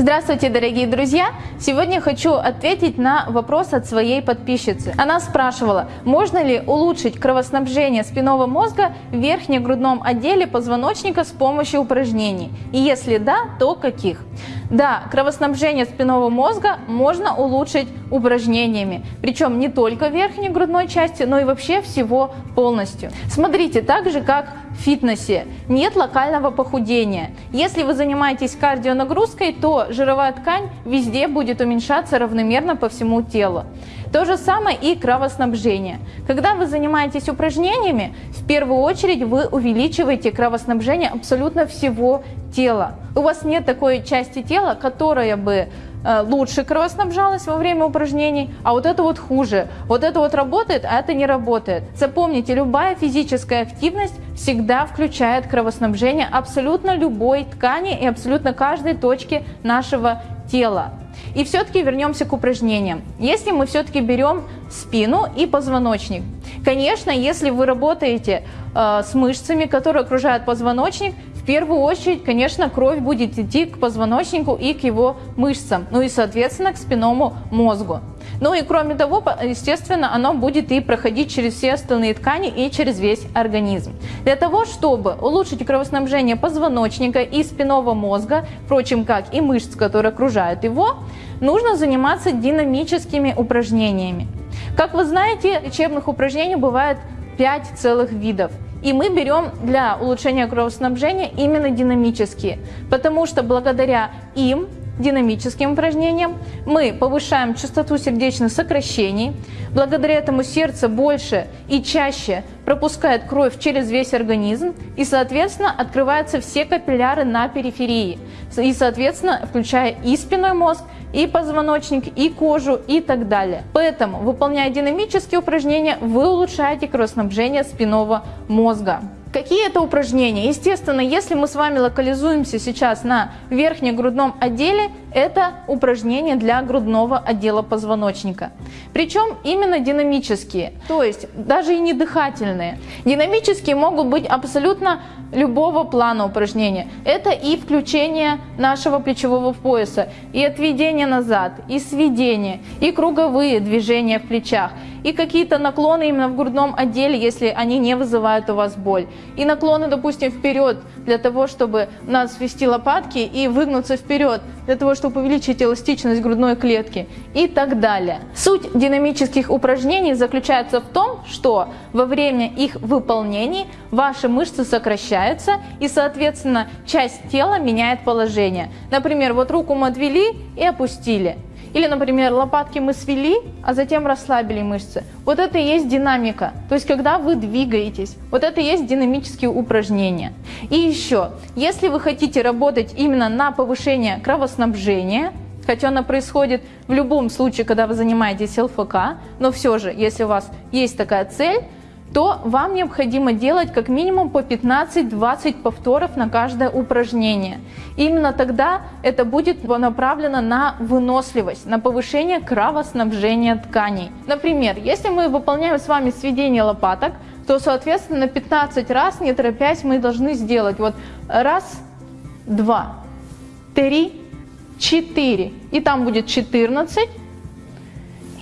Здравствуйте, дорогие друзья! Сегодня хочу ответить на вопрос от своей подписчицы. Она спрашивала, можно ли улучшить кровоснабжение спинного мозга в верхнегрудном отделе позвоночника с помощью упражнений? И если да, то каких? Да, кровоснабжение спинного мозга можно улучшить упражнениями, причем не только верхней грудной части, но и вообще всего полностью. Смотрите, так же как фитнесе нет локального похудения. Если вы занимаетесь кардионагрузкой, то жировая ткань везде будет уменьшаться равномерно по всему телу. То же самое и кровоснабжение. Когда вы занимаетесь упражнениями, в первую очередь вы увеличиваете кровоснабжение абсолютно всего тела. У вас нет такой части тела, которая бы э, лучше кровоснабжалась во время упражнений, а вот это вот хуже. Вот это вот работает, а это не работает. Запомните, любая физическая активность всегда включает кровоснабжение абсолютно любой ткани и абсолютно каждой точки нашего тела. И все-таки вернемся к упражнениям. Если мы все-таки берем спину и позвоночник. Конечно, если вы работаете э, с мышцами, которые окружают позвоночник, первую очередь, конечно, кровь будет идти к позвоночнику и к его мышцам, ну и, соответственно, к спинному мозгу. Ну и кроме того, естественно, оно будет и проходить через все остальные ткани и через весь организм. Для того, чтобы улучшить кровоснабжение позвоночника и спинного мозга, впрочем, как и мышц, которые окружают его, нужно заниматься динамическими упражнениями. Как вы знаете, лечебных упражнений бывает 5 целых видов. И мы берем для улучшения кровоснабжения именно динамические, потому что благодаря им динамическим упражнениям. Мы повышаем частоту сердечных сокращений. Благодаря этому сердце больше и чаще пропускает кровь через весь организм и, соответственно, открываются все капилляры на периферии. И, соответственно, включая и спинной мозг, и позвоночник, и кожу и так далее. Поэтому, выполняя динамические упражнения, вы улучшаете кровоснабжение спинного мозга. Какие это упражнения? Естественно, если мы с вами локализуемся сейчас на верхнегрудном отделе, это упражнения для грудного отдела позвоночника. Причем именно динамические, то есть даже и не дыхательные. Динамические могут быть абсолютно любого плана упражнения. Это и включение нашего плечевого пояса, и отведение назад, и сведение, и круговые движения в плечах, и какие-то наклоны именно в грудном отделе, если они не вызывают у вас боль. И наклоны, допустим, вперед, для того, чтобы нас свести лопатки и выгнуться вперед, для того, чтобы увеличить эластичность грудной клетки и так далее. Суть динамических упражнений заключается в том, что во время их выполнений ваши мышцы сокращаются и, соответственно, часть тела меняет положение. Например, вот руку мы отвели и опустили. Или, например, лопатки мы свели, а затем расслабили мышцы. Вот это и есть динамика. То есть, когда вы двигаетесь, вот это и есть динамические упражнения. И еще, если вы хотите работать именно на повышение кровоснабжения, хотя оно происходит в любом случае, когда вы занимаетесь ЛФК, но все же, если у вас есть такая цель, то вам необходимо делать как минимум по 15-20 повторов на каждое упражнение. Именно тогда это будет направлено на выносливость, на повышение кровоснабжения тканей. Например, если мы выполняем с вами сведение лопаток, то, соответственно, на 15 раз, не торопясь, мы должны сделать вот раз, два, три, четыре. И там будет 14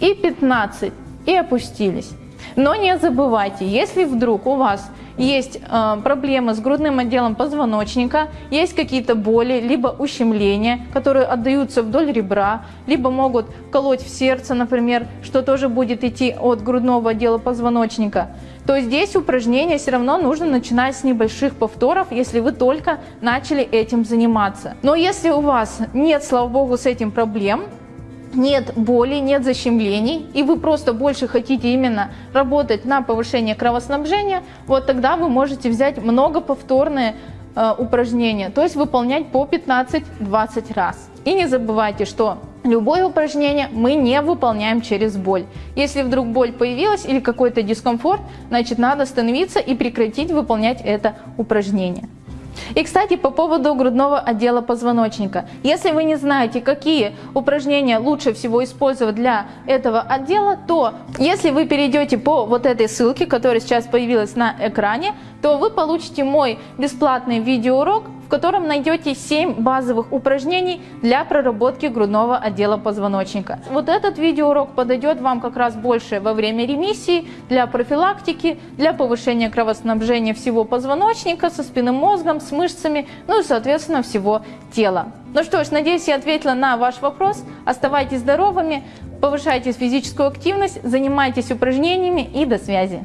и 15. И опустились. Но не забывайте, если вдруг у вас есть э, проблемы с грудным отделом позвоночника, есть какие-то боли, либо ущемления, которые отдаются вдоль ребра, либо могут колоть в сердце, например, что тоже будет идти от грудного отдела позвоночника, то здесь упражнение все равно нужно начинать с небольших повторов, если вы только начали этим заниматься. Но если у вас нет, слава богу, с этим проблем, нет боли, нет защемлений, и вы просто больше хотите именно работать на повышение кровоснабжения, вот тогда вы можете взять многоповторные э, упражнения, то есть выполнять по 15-20 раз. И не забывайте, что любое упражнение мы не выполняем через боль. Если вдруг боль появилась или какой-то дискомфорт, значит надо остановиться и прекратить выполнять это упражнение. И, кстати, по поводу грудного отдела позвоночника. Если вы не знаете, какие упражнения лучше всего использовать для этого отдела, то если вы перейдете по вот этой ссылке, которая сейчас появилась на экране, то вы получите мой бесплатный видеоурок, в котором найдете 7 базовых упражнений для проработки грудного отдела позвоночника. Вот этот видеоурок подойдет вам как раз больше во время ремиссии, для профилактики, для повышения кровоснабжения всего позвоночника, со спинным мозгом, с мышцами, ну и, соответственно, всего тела. Ну что ж, надеюсь, я ответила на ваш вопрос. Оставайтесь здоровыми, повышайте физическую активность, занимайтесь упражнениями и до связи.